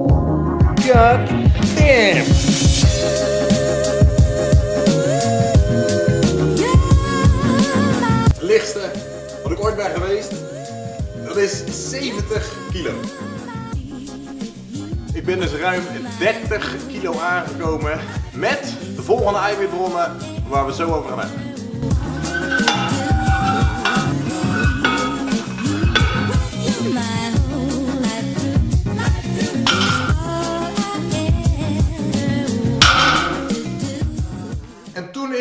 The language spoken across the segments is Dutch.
God! Het lichtste wat ik ooit ben geweest, dat is 70 kilo. Ik ben dus ruim 30 kilo aangekomen met de volgende eiwitbronnen waar we zo over gaan hebben.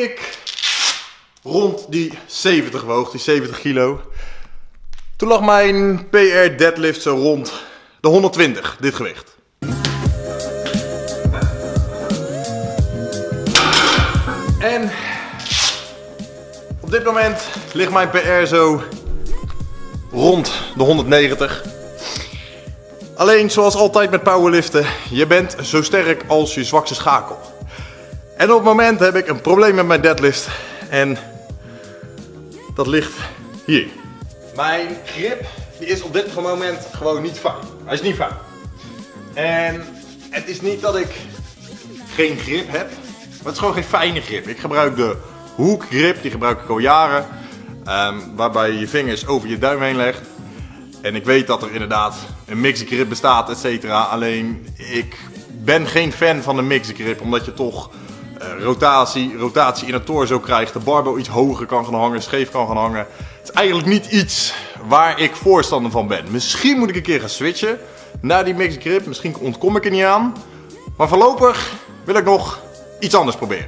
Ik rond die 70 woog, die 70 kilo, toen lag mijn PR deadlift zo rond de 120, dit gewicht. En op dit moment ligt mijn PR zo rond de 190. Alleen zoals altijd met powerliften, je bent zo sterk als je zwakste schakel. En op het moment heb ik een probleem met mijn deadlift en dat ligt hier. Mijn grip die is op dit moment gewoon niet fijn. Hij is niet fijn. En het is niet dat ik geen grip heb, maar het is gewoon geen fijne grip. Ik gebruik de hoekgrip, die gebruik ik al jaren. ehm, waarbij je je vingers over je duim heen legt. En ik weet dat er inderdaad een mixed grip bestaat, et cetera. Alleen ik ben geen fan van de mixed grip, omdat je toch rotatie, rotatie in het torso krijgt. De barbel iets hoger kan gaan hangen, scheef kan gaan hangen. Het is eigenlijk niet iets waar ik voorstander van ben. Misschien moet ik een keer gaan switchen naar die mixed grip. Misschien ontkom ik er niet aan. Maar voorlopig wil ik nog iets anders proberen.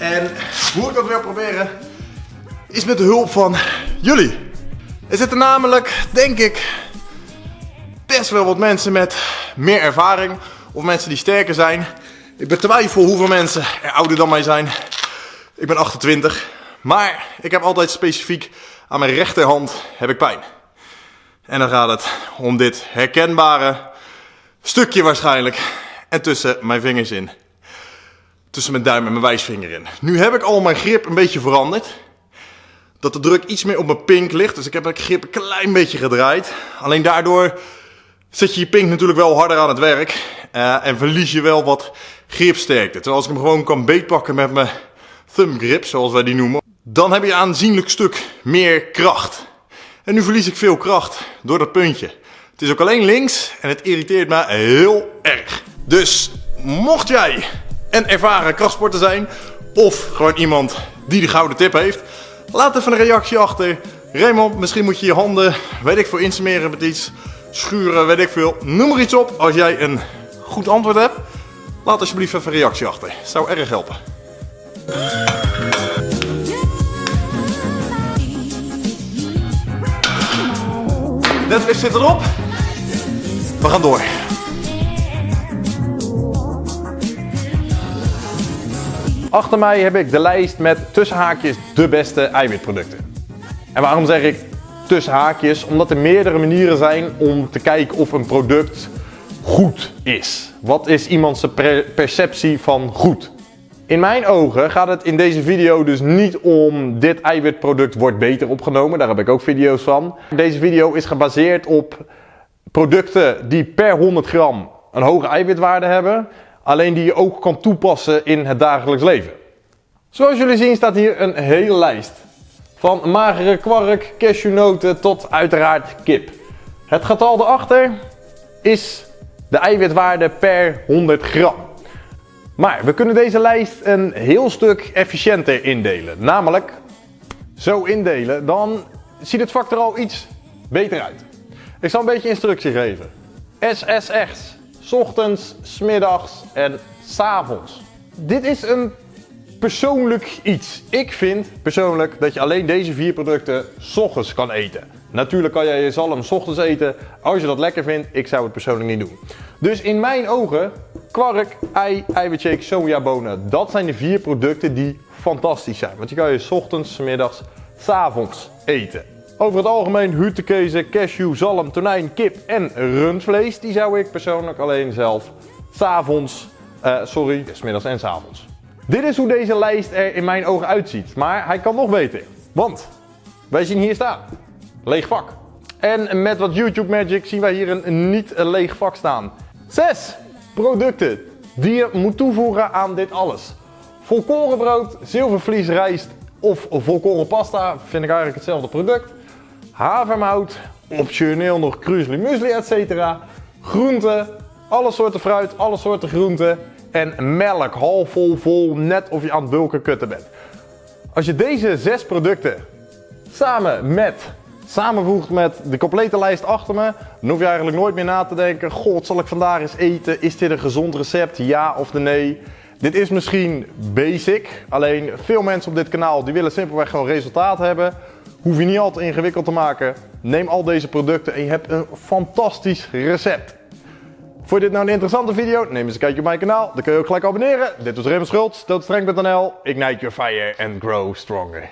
En hoe ik dat wil proberen, is met de hulp van jullie. Er zitten namelijk, denk ik, best wel wat mensen met meer ervaring. Of mensen die sterker zijn. Ik betwijfel hoeveel mensen er ouder dan mij zijn. Ik ben 28. Maar ik heb altijd specifiek aan mijn rechterhand heb ik pijn. En dan gaat het om dit herkenbare stukje waarschijnlijk. En tussen mijn vingers in. Tussen mijn duim en mijn wijsvinger in. Nu heb ik al mijn grip een beetje veranderd. Dat de druk iets meer op mijn pink ligt. Dus ik heb mijn grip een klein beetje gedraaid. Alleen daardoor zet je je pink natuurlijk wel harder aan het werk. eh, en verlies je wel wat gripsterkte. Terwijl als ik hem gewoon kan beetpakken met mijn thumb grip, zoals wij die noemen. Dan heb je een aanzienlijk stuk meer kracht. En nu verlies ik veel kracht door dat puntje. Het is ook alleen links en het irriteert me heel erg. Dus mocht jij een ervaren krachtsporter zijn, of gewoon iemand die de gouden tip heeft, laat even een reactie achter. Raymond, misschien moet je je handen, weet ik veel, insmeren met iets, schuren, weet ik veel. Noem er iets op als jij een goed antwoord hebt. Laat alsjeblieft even een reactie achter. Zou erg helpen. Netflix zit erop. We gaan door. Achter mij heb ik de lijst met tussen haakjes de beste eiwitproducten. En waarom zeg ik tussen haakjes? Omdat er meerdere manieren zijn om te kijken of een product goed is. Wat is iemands per- perceptie van goed? In mijn ogen gaat het in deze video dus niet om dit eiwitproduct wordt beter opgenomen. Daar heb ik ook video's van. Deze video is gebaseerd op producten die per 100 gram een hoge eiwitwaarde hebben. Alleen die je ook kan toepassen in het dagelijks leven. Zoals jullie zien staat hier een hele lijst. Van magere kwark, cashewnoten tot uiteraard kip. Het getal erachter is de eiwitwaarde per 100 gram. Maar we kunnen deze lijst een heel stuk efficiënter indelen. Namelijk zo indelen, dan ziet het vak er al iets beter uit. Ik zal een beetje instructie geven. SSX, 's ochtends, 's middags en 's avonds. Dit is een persoonlijk iets. Ik vind persoonlijk dat je alleen deze vier producten 's ochtends kan eten. Natuurlijk kan jij je zalm 's ochtends eten als je dat lekker vindt. Ik zou het persoonlijk niet doen. Dus in mijn ogen, kwark, ei, eiwitshake, sojabonen. Dat zijn de vier producten die fantastisch zijn. Want die kan je 's ochtends, 's middags, 's avonds eten. Over het algemeen hutekezen, cashew, zalm, tonijn, kip en rundvlees. Die zou ik persoonlijk alleen zelf s'avonds, eh sorry, 's middags en 's avonds Dit is hoe deze lijst er in mijn ogen uitziet, maar hij kan nog beter. Want wij zien hier staan, leeg vak. En met wat YouTube Magic zien wij hier een niet leeg vak staan. 6 producten die je moet toevoegen aan dit alles. Volkorenbrood, zilvervlies rijst of volkoren pasta vind ik eigenlijk hetzelfde product. Havermout, optioneel nog krusli muesli etc. Groenten, alle soorten fruit, alle soorten groenten. En melk, half vol, vol, net of je aan het bulken kutten bent. Als je deze zes producten samen met samenvoegt met de complete lijst achter me, dan hoef je eigenlijk nooit meer na te denken, god zal ik vandaag eens eten, is dit een gezond recept, ja of nee. Dit is misschien basic, alleen veel mensen op dit kanaal die willen simpelweg gewoon resultaat hebben. Hoef je niet altijd ingewikkeld te maken. Neem al deze producten en je hebt een fantastisch recept. Vond je dit nou een interessante video? Neem eens een kijkje op mijn kanaal. Dan kun je ook gelijk abonneren. Dit was Raymond Schultz, doodstreng.nl. Ignite your fire and grow stronger.